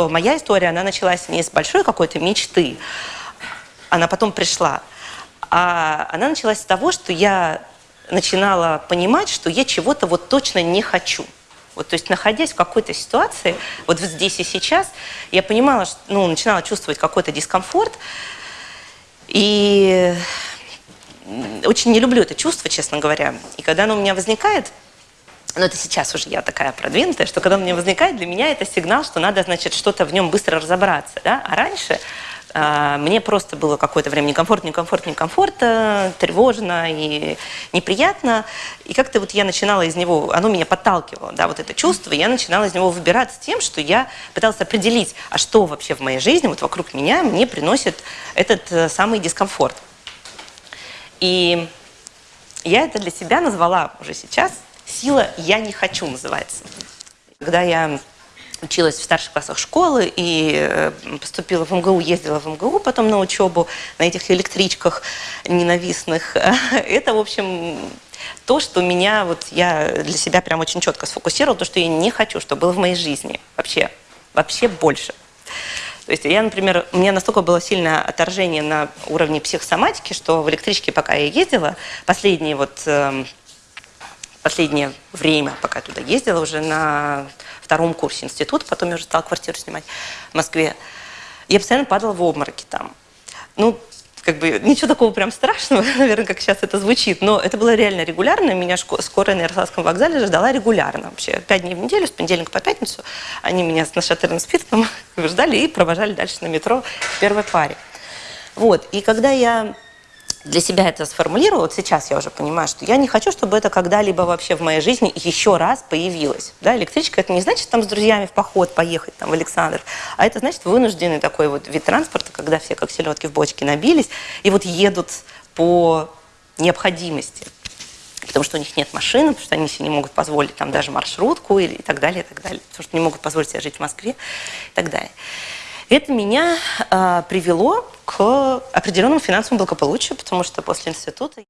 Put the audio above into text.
Моя история, она началась не с большой какой-то мечты, она потом пришла, а она началась с того, что я начинала понимать, что я чего-то вот точно не хочу. Вот, то есть, находясь в какой-то ситуации, вот здесь и сейчас, я понимала, что, ну, начинала чувствовать какой-то дискомфорт, и очень не люблю это чувство, честно говоря. И когда оно у меня возникает, но это сейчас уже я такая продвинутая, что когда он мне возникает, для меня это сигнал, что надо, значит, что-то в нем быстро разобраться. Да? А раньше э, мне просто было какое-то время некомфортно, некомфортно, некомфортно, тревожно и неприятно. И как-то вот я начинала из него, оно меня подталкивало, да, вот это чувство, и я начинала из него выбираться тем, что я пыталась определить, а что вообще в моей жизни, вот вокруг меня, мне приносит этот э, самый дискомфорт. И я это для себя назвала уже сейчас – Сила «я не хочу» называется. Когда я училась в старших классах школы и э, поступила в МГУ, ездила в МГУ потом на учебу на этих электричках ненавистных. Это, в общем, то, что меня, вот я для себя прям очень четко сфокусировала, то, что я не хочу, что было в моей жизни вообще, вообще больше. То есть я, например, у меня настолько было сильное отторжение на уровне психосоматики, что в электричке, пока я ездила, последние вот эм, последнее время, пока туда ездила, уже на втором курсе института, потом я уже стала квартиру снимать в Москве, я постоянно падала в обмороки там. Ну, как бы ничего такого прям страшного, наверное, как сейчас это звучит, но это было реально регулярно. Меня скорая на Ярославском вокзале ждала регулярно вообще. Пять дней в неделю, с понедельника по пятницу. Они меня с нашатырным спиртом ждали и провожали дальше на метро в первой паре. Вот, и когда я для себя это сформулировала, вот сейчас я уже понимаю, что я не хочу, чтобы это когда-либо вообще в моей жизни еще раз появилось. Да, электричка это не значит там с друзьями в поход поехать там в Александр, а это значит вынужденный такой вот вид транспорта, когда все как селедки в бочке набились и вот едут по необходимости. Потому что у них нет машины, потому что они себе не могут позволить там даже маршрутку или и так далее, и так далее. Потому что не могут позволить себе жить в Москве и так далее. Это меня э, привело к определенному финансовому благополучию, потому что после института